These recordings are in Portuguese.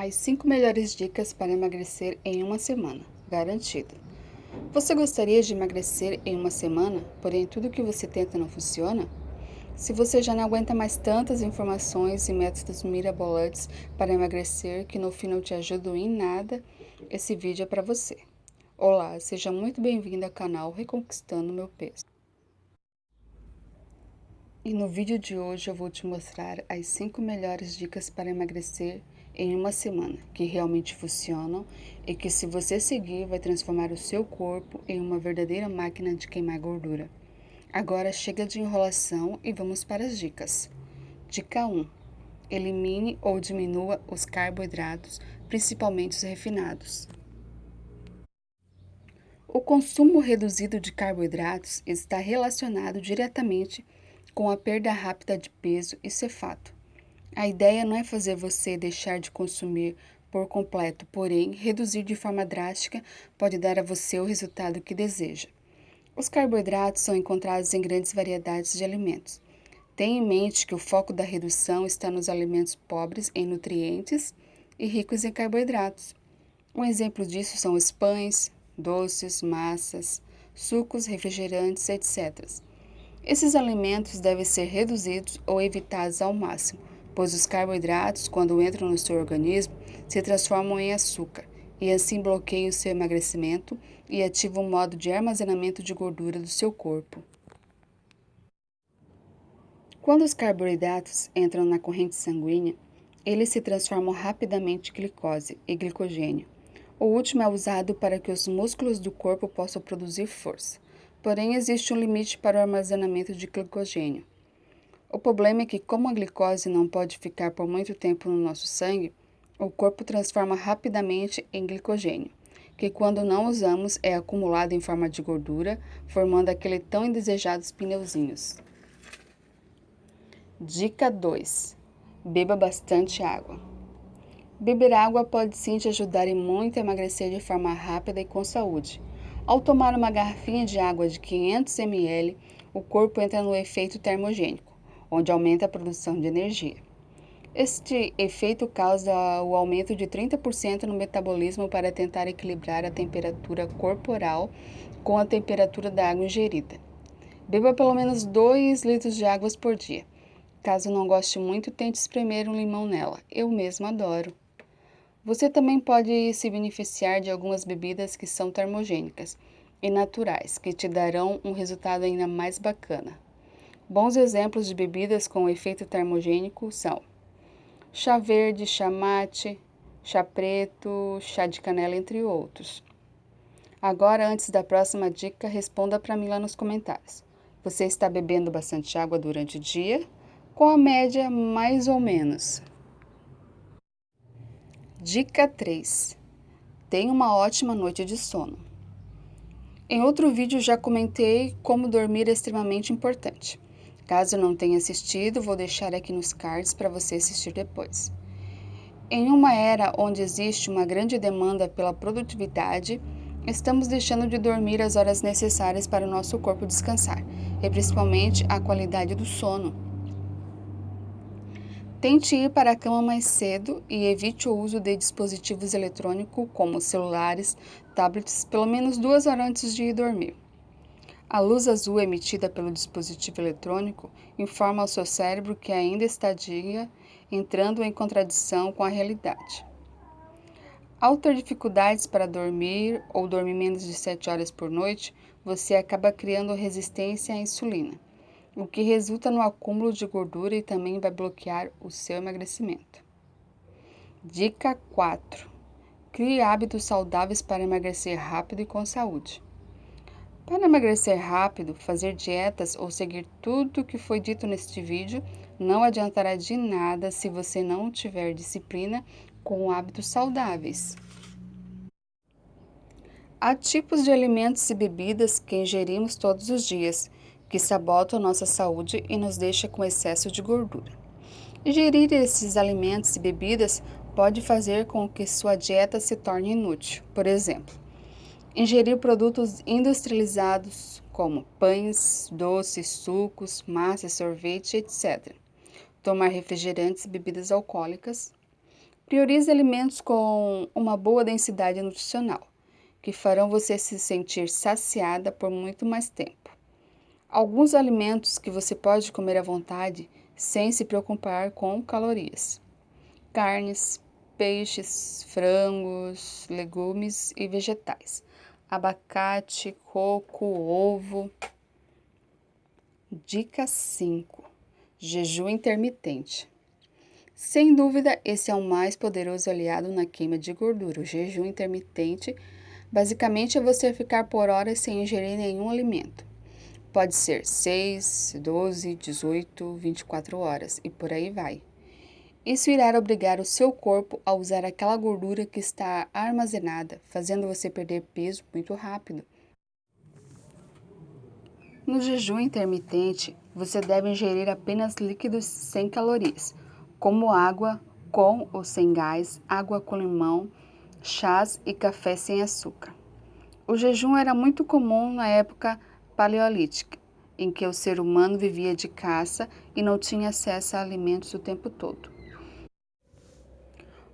As 5 melhores dicas para emagrecer em uma semana, garantido. Você gostaria de emagrecer em uma semana, porém tudo que você tenta não funciona? Se você já não aguenta mais tantas informações e métodos mirabolantes para emagrecer que no fim não te ajudam em nada, esse vídeo é para você. Olá, seja muito bem-vindo ao canal Reconquistando Meu Peso. E no vídeo de hoje eu vou te mostrar as 5 melhores dicas para emagrecer em uma semana, que realmente funcionam e que se você seguir vai transformar o seu corpo em uma verdadeira máquina de queimar gordura. Agora chega de enrolação e vamos para as dicas. Dica 1. Elimine ou diminua os carboidratos, principalmente os refinados. O consumo reduzido de carboidratos está relacionado diretamente com a perda rápida de peso, isso é fato. A ideia não é fazer você deixar de consumir por completo, porém, reduzir de forma drástica pode dar a você o resultado que deseja. Os carboidratos são encontrados em grandes variedades de alimentos. Tenha em mente que o foco da redução está nos alimentos pobres em nutrientes e ricos em carboidratos. Um exemplo disso são os pães, doces, massas, sucos, refrigerantes, etc. Esses alimentos devem ser reduzidos ou evitados ao máximo, pois os carboidratos, quando entram no seu organismo, se transformam em açúcar e assim bloqueiam seu emagrecimento e ativam o modo de armazenamento de gordura do seu corpo. Quando os carboidratos entram na corrente sanguínea, eles se transformam rapidamente em glicose e glicogênio. O último é usado para que os músculos do corpo possam produzir força. Porém, existe um limite para o armazenamento de glicogênio. O problema é que, como a glicose não pode ficar por muito tempo no nosso sangue, o corpo transforma rapidamente em glicogênio, que quando não usamos é acumulado em forma de gordura, formando aquele tão indesejados pneuzinhos. Dica 2. Beba bastante água. Beber água pode sim te ajudar e muito a emagrecer de forma rápida e com saúde. Ao tomar uma garrafinha de água de 500 ml, o corpo entra no efeito termogênico onde aumenta a produção de energia. Este efeito causa o aumento de 30% no metabolismo para tentar equilibrar a temperatura corporal com a temperatura da água ingerida. Beba pelo menos 2 litros de água por dia. Caso não goste muito, tente espremer um limão nela. Eu mesmo adoro. Você também pode se beneficiar de algumas bebidas que são termogênicas e naturais, que te darão um resultado ainda mais bacana. Bons exemplos de bebidas com efeito termogênico são chá verde, chá mate, chá preto, chá de canela, entre outros. Agora, antes da próxima dica, responda para mim lá nos comentários. Você está bebendo bastante água durante o dia? Com a média, mais ou menos. Dica 3. Tenha uma ótima noite de sono. Em outro vídeo já comentei como dormir é extremamente importante. Caso não tenha assistido, vou deixar aqui nos cards para você assistir depois. Em uma era onde existe uma grande demanda pela produtividade, estamos deixando de dormir as horas necessárias para o nosso corpo descansar, e principalmente a qualidade do sono. Tente ir para a cama mais cedo e evite o uso de dispositivos eletrônicos como celulares, tablets, pelo menos duas horas antes de ir dormir. A luz azul emitida pelo dispositivo eletrônico informa ao seu cérebro que ainda está dia, entrando em contradição com a realidade. Ao ter dificuldades para dormir ou dormir menos de 7 horas por noite, você acaba criando resistência à insulina, o que resulta no acúmulo de gordura e também vai bloquear o seu emagrecimento. Dica 4. Crie hábitos saudáveis para emagrecer rápido e com saúde. Para emagrecer rápido, fazer dietas ou seguir tudo o que foi dito neste vídeo não adiantará de nada se você não tiver disciplina com hábitos saudáveis. Há tipos de alimentos e bebidas que ingerimos todos os dias, que sabotam nossa saúde e nos deixam com excesso de gordura. Ingerir esses alimentos e bebidas pode fazer com que sua dieta se torne inútil. Por exemplo, Ingerir produtos industrializados como pães, doces, sucos, massas, sorvete, etc. Tomar refrigerantes e bebidas alcoólicas. Priorize alimentos com uma boa densidade nutricional, que farão você se sentir saciada por muito mais tempo. Alguns alimentos que você pode comer à vontade sem se preocupar com calorias: carnes, peixes, frangos, legumes e vegetais, abacate, coco, ovo. Dica 5: Jejum intermitente. Sem dúvida, esse é o mais poderoso aliado na queima de gordura. O jejum intermitente basicamente é você ficar por horas sem ingerir nenhum alimento. Pode ser 6, 12, 18, 24 horas e por aí vai. Isso irá obrigar o seu corpo a usar aquela gordura que está armazenada, fazendo você perder peso muito rápido. No jejum intermitente, você deve ingerir apenas líquidos sem calorias como água com ou sem gás, água com limão, chás e café sem açúcar. O jejum era muito comum na época paleolítica, em que o ser humano vivia de caça e não tinha acesso a alimentos o tempo todo.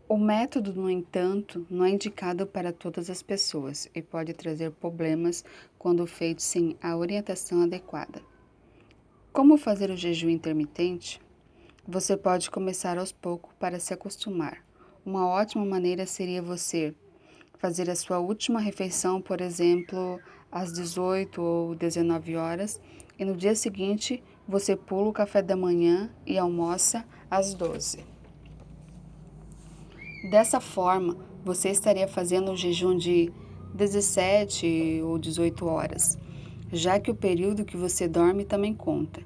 O método, no entanto, não é indicado para todas as pessoas e pode trazer problemas quando feito sem a orientação adequada. Como fazer o jejum intermitente? Você pode começar aos poucos para se acostumar. Uma ótima maneira seria você fazer a sua última refeição, por exemplo, às 18 ou 19 horas, e no dia seguinte você pula o café da manhã e almoça às 12. Dessa forma, você estaria fazendo um jejum de 17 ou 18 horas, já que o período que você dorme também conta.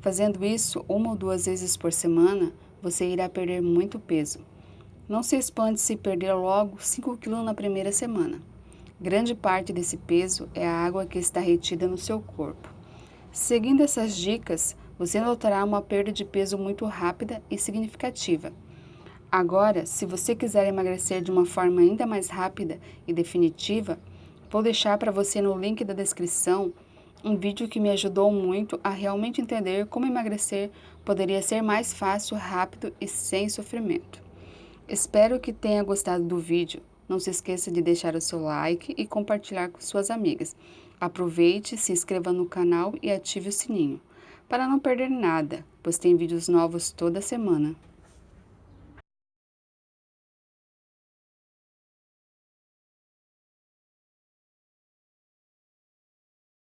Fazendo isso uma ou duas vezes por semana, você irá perder muito peso. Não se espante se perder logo 5 kg na primeira semana. Grande parte desse peso é a água que está retida no seu corpo. Seguindo essas dicas, você notará uma perda de peso muito rápida e significativa. Agora, se você quiser emagrecer de uma forma ainda mais rápida e definitiva, vou deixar para você no link da descrição um vídeo que me ajudou muito a realmente entender como emagrecer poderia ser mais fácil, rápido e sem sofrimento. Espero que tenha gostado do vídeo. Não se esqueça de deixar o seu like e compartilhar com suas amigas. Aproveite, se inscreva no canal e ative o sininho, para não perder nada, pois tem vídeos novos toda semana.